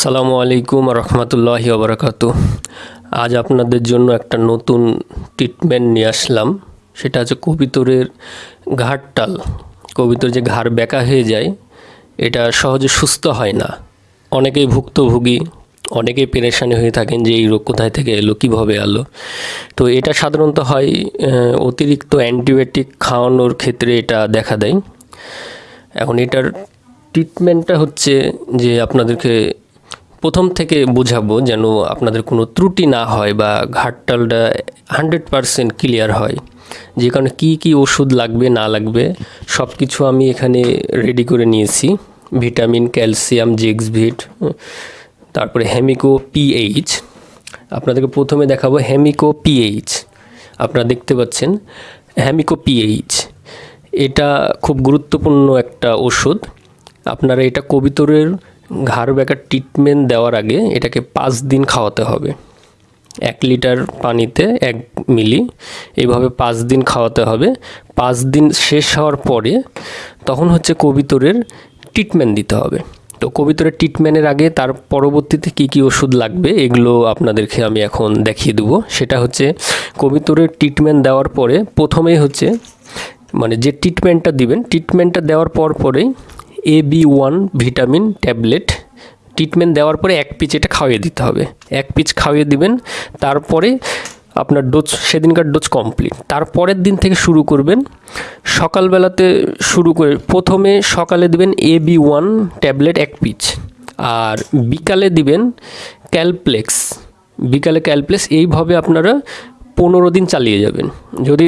আসসালামু আলাইকুম রহমতুল্লাহি ওবরাকাতু। আজ আপনাদের জন্য একটা নতুন ট্রিটমেন্ট নিয়ে আসলাম। সেটা হচ্ছে কবিতরের ঘাড়টাল কবিতর যে ঘাড় বেঁকা হয়ে যায়, এটা সহজে সুস্থ হয় না। অনেকেই ভুক্তভোগী, অনেকেই পেরেশানি হয়ে থাকেন যে এই রোগ কোথায় থেকে এলো, কীভাবে এলো। তো এটা সাধারণত হয় অতিরিক্ত অ্যান্টিবায়োটিক খাওয়ানোর ক্ষেত্রে এটা দেখা দেয়। এখন এটার ট্রিটমেন্টটা হচ্ছে যে আপনাদেরকে প্রথম থেকে বোঝাবো যেন আপনাদের কোনো ত্রুটি না হয় বা ঘাটটালটা হান্ড্রেড পারসেন্ট ক্লিয়ার হয়। যে কারণে কী কী ওষুধ লাগবে, না লাগবে সব কিছু আমি এখানে রেডি করে নিয়েছি। ভিটামিন, ক্যালসিয়াম, জিক্সভিট, তারপরে হেমিকো পিএইচ। আপনাদেরকে প্রথমে দেখাবো হেমিকো পিএইচ। আপনারা দেখতে পাচ্ছেন হ্যামিকো পিএইচ। এটা খুব গুরুত্বপূর্ণ একটা ওষুধ। আপনারা এটা কবিতরের ঘাড় ব্যাকার ট্রিটমেন্ট দেওয়ার আগে এটাকে পাঁচ দিন খাওয়াতে হবে। এক লিটার পানিতে এক মিলি এইভাবে পাঁচ দিন খাওয়াতে হবে। পাঁচ দিন শেষ হওয়ার পরে তখন হচ্ছে কবিতরের ট্রিটমেন্ট দিতে হবে। তো কবিতরের ট্রিটমেন্টের আগে তার পরবর্তীতে কী কী ওষুধ লাগবে এগুলো আপনাদেরকে আমি এখন দেখিয়ে দেবো। সেটা হচ্ছে কবিতরের ট্রিটমেন্ট দেওয়ার পরে প্রথমেই হচ্ছে মানে যে ট্রিটমেন্টটা দিবেন ট্রিটমেন্টটা দেওয়ার পর পরেই A B one vitamin tablet treatment দেওয়ার পরে এক পিচ এটা খাওয়িয়ে দিতে হবে। এক পিচ খাওয়িয়ে দিবেন, তারপরে আপনার ডোজ সেদিনকার ডোজ কমপ্লিট তারপরের দিন থেকে শুরু করবেন, সকালবেলাতে শুরু করে, প্রথমে সকালে দিবেন এ বি ওয়ান ট্যাবলেট এক পিচ, আর বিকালে দিবেন ক্যালপ্লেক্স বিকালে ক্যালপ্লেক্স এইভাবে আপনারা পনেরো দিন চালিয়ে যাবেন। যদি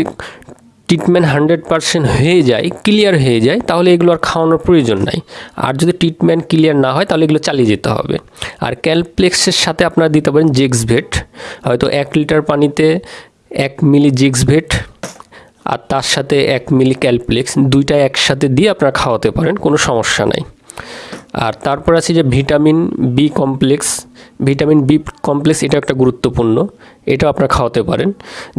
ট্রিটমেন্ট হান্ড্রেড পারসেন্ট হয়ে যায় ক্লিয়ার হয়ে যায়, তাহলে এগুলো আর খাওয়ানোর প্রয়োজন নাই। আর যদি ট্রিটমেন্ট ক্লিয়ার না হয়, তাহলে এগুলো চালিয়ে যেতে হবে। আর ক্যালপ্লেক্সের সাথে আপনারা দিতে পারেন জেক্সভেট হয়তো এক লিটার পানিতে এক মিলি জেক্সভেট আর তার সাথে এক মিলি ক্যালপ্লেক্স দুইটা একসাথে দিয়ে আপনারা খাওয়াতে পারেন, কোনো সমস্যা নাই। আর তারপর আছে যে vitamin B complex. Vitamin B complex, এটা একটা গুরুত্বপূর্ণ। এটা আপনারা খাওয়াতে পারেন।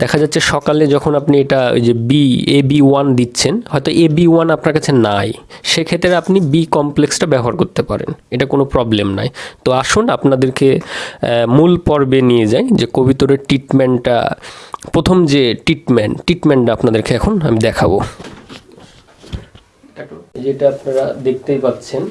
দেখা যাচ্ছে সকালে যখন আপনি এটা ওই যে বি এ বি ওয়ান দিচ্ছেন, হয়তো এ বি ওয়ান আপনার কাছে নাই। সেক্ষেত্রে আপনি বি কমপ্লেক্সটা ব্যবহার করতে পারেন। এটা কোনো প্রবলেম নাই। তো আসুন আপনাদেরকে মূল পর্বে নিয়ে যাই যে কবিতরের ট্রিটমেন্টটা প্রথম যে ট্রিটমেন্ট ট্রিটমেন্টটা আপনাদেরকে এখন আমি দেখাবো। যেটা আপনারা দেখতেই পাচ্ছেন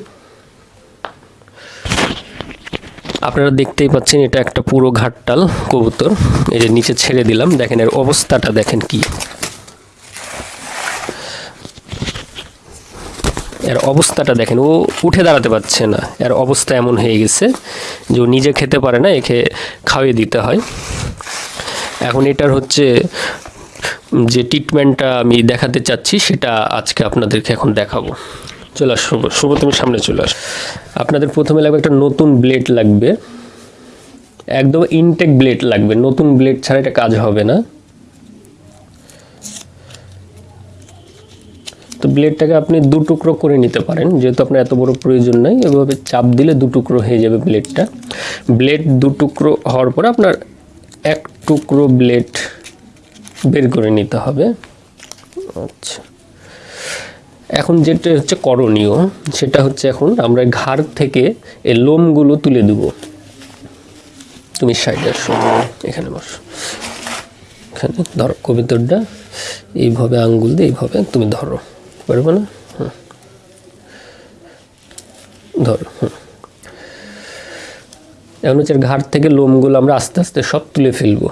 আপনারা দেখতেই পাচ্ছেন এটা একটা পুরো ঘাটটাল, কবুতর। এই যে নিচে ছেড়ে দিলাম, দেখেন এর অবস্থাটা দেখেন কি। এর অবস্থাটা দেখেন, ও উঠে দাঁড়াতে পারছে না। এর অবস্থা এমন হয়ে গেছে যে ও নিজে খেতে পারে না, একে খাওয়িয়ে দিতে হয়। এখন এটার হচ্ছে যে ট্রিটমেন্টটা আমি দেখাতে চাচ্ছি, সেটা আজকে আপনাদেরকে এখন দেখাবো। চলে আস, শুভ শুভ তুমি সামনে চলে আস। আপনাদের প্রথমে লাগবে একটা নতুন ব্লেড লাগবে। একদম ইনটেক ব্লেড লাগবে। নতুন ব্লেড ছাড়া এটা কাজ হবে না। তো ব্লেডটাকে আপনি দু টুকরো করে নিতে পারেন, যেহেতু আপনার এত বড় প্রয়োজন নাই। এভাবে চাপ দিলে দু টুকরো হয়ে যাবে ব্লেডটা ব্লেড দু টুকরো হওয়ার পরে আপনার এক টুকরো ব্লেড বের করে নিতে হবে। আচ্ছা। এখন যেটা হচ্ছে করণীয়, সেটা হচ্ছে এখন আমরা ঘাড় থেকে এই লোমগুলো তুলে দেব। তুমি সাইডে আসো, এখানে বসো। এখানে ধরো কবিতরটা এইভাবে আঙ্গুল দিয়ে এইভাবে তুমি ধরো। পারবে না? হুম। ধরো, হুম। এখন হচ্ছে ঘাড় থেকে লোমগুলো আমরা আস্তে আস্তে সব তুলে ফেলব।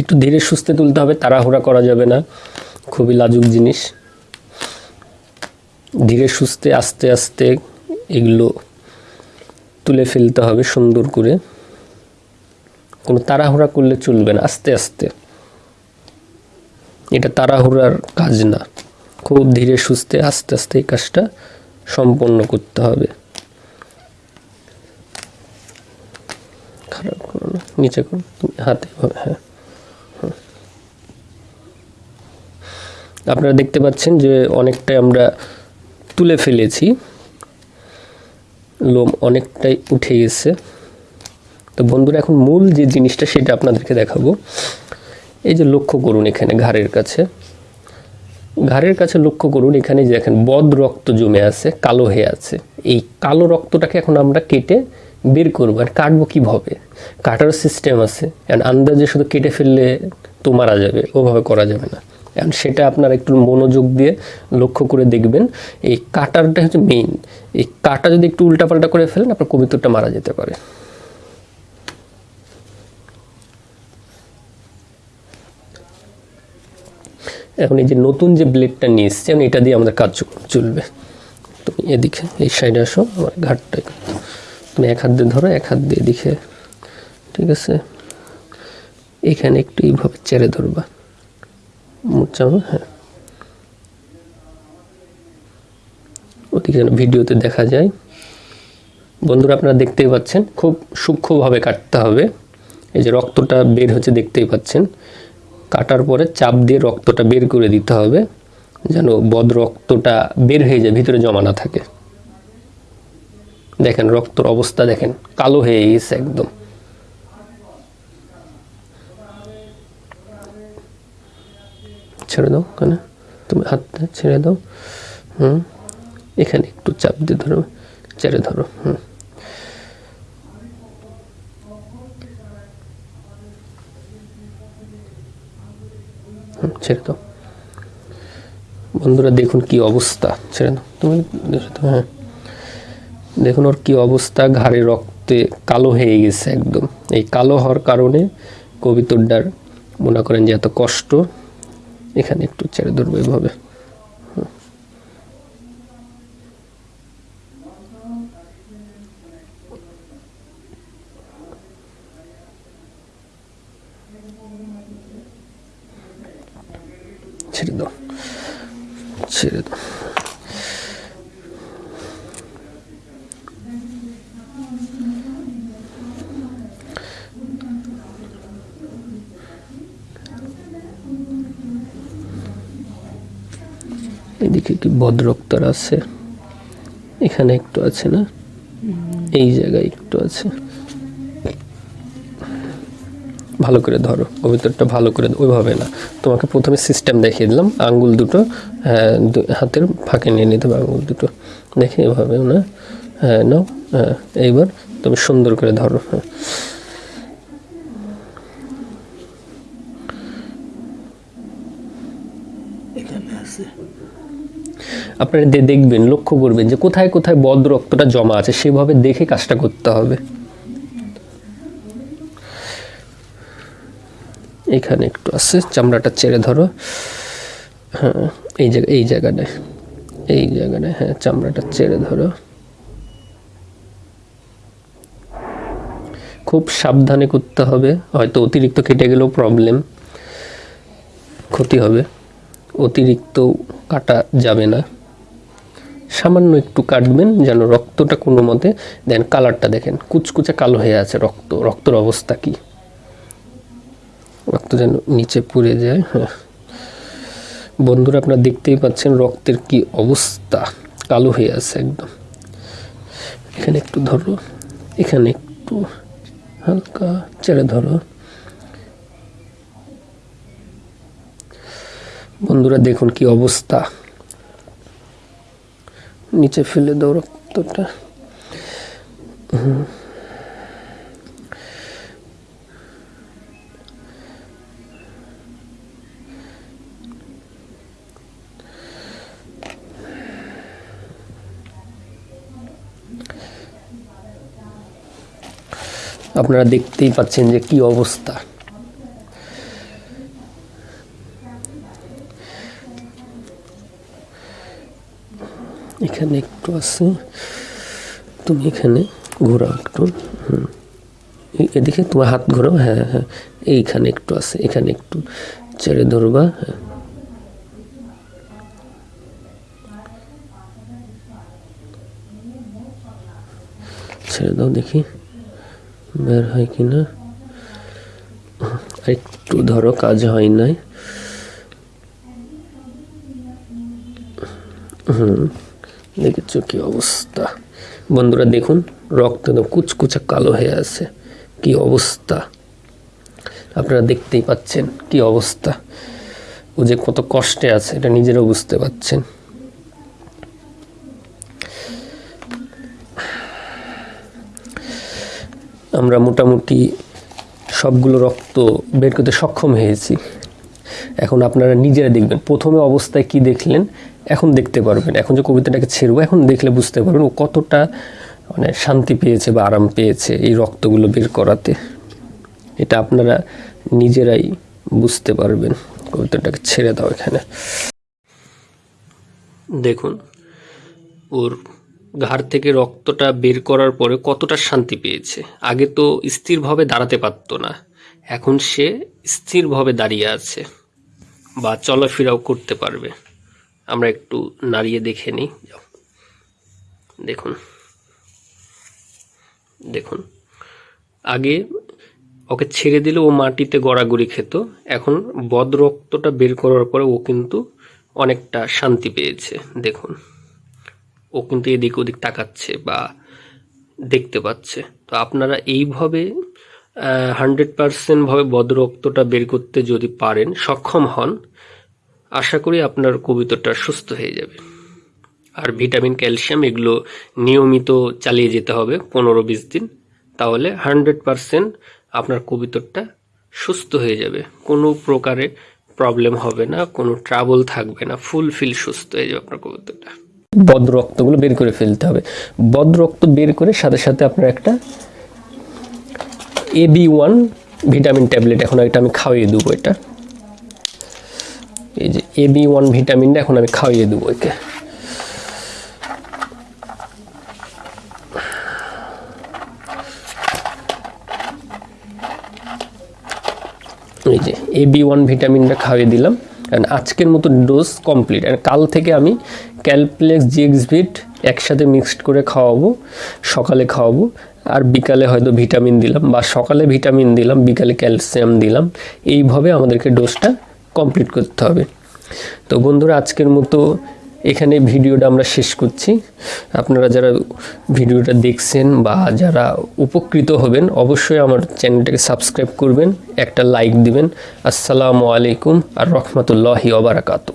একটু ধীরে সুস্থে তুলতে হবে, তাড়াহুড়া করা যাবে না, খুবই লাজুক জিনিস। ধীরে সুস্থে, আস্তে আস্তে এগুলো তুলে ফেলতে হবে সুন্দর করে। কোনো তাড়াহুড়া করলে চলবে না, আস্তে আস্তে। এটা তাড়াহুড়ার কাজ না, খুব ধীরে সুস্থে, আস্তে আস্তে এই কাজটা সম্পন্ন করতে হবে। খারাপ করো না, নিচে করো হাতে হ্যাঁ। আপনারা দেখতে পাচ্ছেন যে অনেকটাই আমরা তুলে ফেলেছি। লোম অনেকটাই উঠে গেছে। তো বন্ধুরা, এখন মূল যে জিনিসটা সেটা আপনাদেরকে দেখাবো। এই যে লক্ষ্য করুন এখানে ঘাড়ের কাছে। ঘাড়ের কাছে লক্ষ্য করুন এখানে যে দেখেন, বদ রক্ত জমে আছে, কালো হয়ে আছে। এই কালো রক্তটাকে এখন আমরা কেটে বের করব আর কাটবো কীভাবে? কাটার সিস্টেম আছে। আর আন্দাজে শুধু কেটে ফেললে তো মারা যাবে, ওভাবে করা যাবে না। এখন সেটা আপনার একটু মনোযোগ দিয়ে লক্ষ্য করে দেখবেন। এই কাটারটা হচ্ছে মেইন এই কাটা যদি একটু উল্টাপাল্টা করে ফেলেন, আপনার কবিতরটা মারা যেতে পারে। এখন এই যে নতুন যে ব্লেডটা নিয়ে এসছি এটা দিয়ে আমাদের কাজ চলবে। তুমি এদিকে, এই সাইডে আসো, আমার ঘাটটা তুমি এক হাত দিয়ে ধরো, এক হাত দিয়ে এদিকে। ঠিক আছে? এখানে একটু এইভাবে চেড়ে ধরবা। মুচাবো হ্যাঁ। ওদিকে যেন ভিডিওতে দেখা যায়। বন্ধুরা, আপনারা দেখতেই পাচ্ছেন, খুব সূক্ষ্মভাবে কাটতে হবে। এই যে রক্তটা বের হচ্ছে, দেখতেই পাচ্ছেন। কাটার পরে চাপ দিয়ে রক্তটা বের করে দিতে হবে, যেন বদ রক্তটা বের হয়ে যায়, ভিতরে জমা না থাকে। দেখেন, রক্তর অবস্থা দেখেন, কালো হয়ে গেছে একদম। ছেড়ে দাও কেন? তুমি হাতটা ছেড়ে দাও। হুম? এখানে একটু চাপ দিয়ে ধরো ছেড়ে ধরো হুম, ছেড়ে দাও। বন্ধুরা দেখুন কি অবস্থা। ছেড়ে দাও। তুমি হ্যাঁ। দেখুন ওর কি অবস্থা। ঘাড়ে রক্তে কালো হয়ে গেছে একদম। এই কালো হওয়ার কারণে কবিতরটার মনে করেন যে এত কষ্ট। এখানে একটু ছেড়ে ধরবো এভাবে। ছেড়ে দাও। ছেড়ে দাও। এদিকে কি বদ্রক্তর আছে? এখানে একটু আছে না? এই জায়গায় একটু আছে। ভালো করে ধরো কবিতরটা ভালো করে ওইভাবে না। তোমাকে প্রথমে সিস্টেম দেখিয়ে দিলাম আঙ্গুল দুটো হ্যাঁ, হাতের ফাঁকে নিয়ে নিতে হবে আঙ্গুল দুটো। দেখে এভাবে না? হ্যাঁ নাও হ্যাঁ এইবার তুমি সুন্দর করে ধরো। হ্যাঁ আপনারা দেখবেন, লক্ষ্য করবেন যে কোথায় কোথায় বদ রক্তটা জমা আছে, সেভাবে দেখে কাজটা করতে হবে। এখানে একটু আছে, চামড়াটা ছেড়ে ধরো। হ্যাঁ এই জায়গা এই জায়গাটায় এই জায়গাটায় হ্যাঁ চামড়াটা ছেড়ে ধরো। খুব সাবধানে করতে হবে, হয়তো অতিরিক্ত কেটে গেলেও প্রবলেম ক্ষতি হবে। অতিরিক্ত কাটা যাবে না। সামান্য একটু কাটবেন যেন রক্তটা কোনো মতে, দেন কালারটা দেখেন, কুচকুচে কালো হয়ে আছে রক্ত, রক্তর অবস্থা কি? রক্ত যেন নিচে পড়ে যায় হ্যাঁ। বন্ধুরা, আপনারা দেখতেই পাচ্ছেন রক্তের কি অবস্থা, কালো হয়ে আছে একদম। এখানে একটু ধরো, এখানে একটু হালকা ছেড়ে ধরো। বন্ধুরা, দেখুন কি অবস্থা। নিচে ফেলে দাও রক্তটা। আপনারা দেখতেই পাচ্ছেন যে কি অবস্থা। এখানে একটু আছে। তুমি এখানে ঘোরাও একটু। এদিকে তোমার হাত ঘোরাও। হ্যাঁ হ্যাঁ। এইখানে একটু আছে, এখানে একটু ছেড়ে ধরবা। হ্যাঁ ছেড়ে দাও দেখি, বের হয় কি না। একটু ধরো, কাজ হয় নাই। হুম। দেখেছ কি অবস্থা? বন্ধুরা দেখুন, রক্ত কুচকুচে কালো হয়ে আছে। কি অবস্থা? আপনারা দেখতেই পাচ্ছেন কি অবস্থা। ও যে কত কষ্টে আছে, এটা নিজেরাও বুঝতে পাচ্ছেন আমরা মোটামুটি সবগুলো রক্ত বের করতে সক্ষম হয়েছি। এখন আপনারা নিজেরা দেখবেন। প্রথমে অবস্থায় কি দেখলেন, এখন দেখতে পারবেন। এখন যে কবিতাটাকে ছেড়বো, এখন দেখলে বুঝতে পারবেন ও কতটা মানে শান্তি পেয়েছে বা আরাম পেয়েছে এই রক্তগুলো বের করাতে। এটা আপনারা নিজেরাই বুঝতে পারবেন। কবিতাটাকে ছেড়ে দাও এখানে। দেখুন, ওর ঘাড় থেকে রক্তটা বের করার পরে কতটা শান্তি পেয়েছে। আগে তো স্থিরভাবে দাঁড়াতে পারতো না। এখন সে স্থিরভাবে দাঁড়িয়ে আছে। বা চলাফেরাও করতে পারবে। আমরা একটু নাড়িয়ে দেখে নিই। দেখুন। দেখুন। আগে ওকে ছেড়ে দিলে ও মাটিতে গড়াগড়ি খেত। এখন বদ রক্তটা বের করার পরে ও কিন্তু অনেকটা শান্তি পেয়েছে। দেখুন। ও কিন্তু এদিক ওদিক তাকাচ্ছে বা দেখতে পাচ্ছে। তো আপনারা এইভাবে হান্ড্রেড পারসেন্ট ভাবে বদরক্তটা বের করতে যদি পারেন, সক্ষম হন, আশা করি আপনার কবিতাটা সুস্থ হয়ে যাবে। আর ভিটামিন, ক্যালসিয়াম এগুলো নিয়মিত চালিয়ে যেতে হবে পনেরো বিশ দিন, তাহলে হান্ড্রেড পারসেন্ট আপনার কবিতরটা সুস্থ হয়ে যাবে। কোনো প্রকারে প্রবলেম হবে না, কোনো ট্রাবল থাকবে না, ফুল ফিল সুস্থ হয়ে যাবে আপনার কবিতরটা বদ রক্তগুলো বের করে ফেলতে হবে। বদ রক্ত বের করে সাথে সাথে আপনার একটা A B one vitamin tablet এখন এটা আমি খাওয়িয়ে দেবো এটা। এই যে এ বি ওয়ান ভিটামিনটা এখন আমি খাওয়িয়ে দেবো একে। এই যে এ বি ওয়ান ভিটামিনটা খাইয়ে দিলাম। And আজকের মতো ডোজ কমপ্লিট আর কাল থেকে আমি ক্যালপ্লেক্স জিএক্সভিট একসাথে মিক্সড করে খাওয়াবো, সকালে খাওয়াবো। আর বিকালে হয়তো ভিটামিন দিলাম বা সকালে ভিটামিন দিলাম, বিকালে ক্যালসিয়াম দিলাম, এইভাবে আমাদেরকে ডোজটা কমপ্লিট করতে হবে। তো বন্ধুরা, আজকের মতো এখানে ভিডিওটা আমরা শেষ করছি। আপনারা যারা ভিডিওটা দেখছেন বা যারা উপকৃত হবেন, অবশ্যই আমার চ্যানেলটাকে সাবস্ক্রাইব করবেন, একটা লাইক দিবেন। আসসালামু আলাইকুম আর রহমতুল্লাহি ওবারাকাতু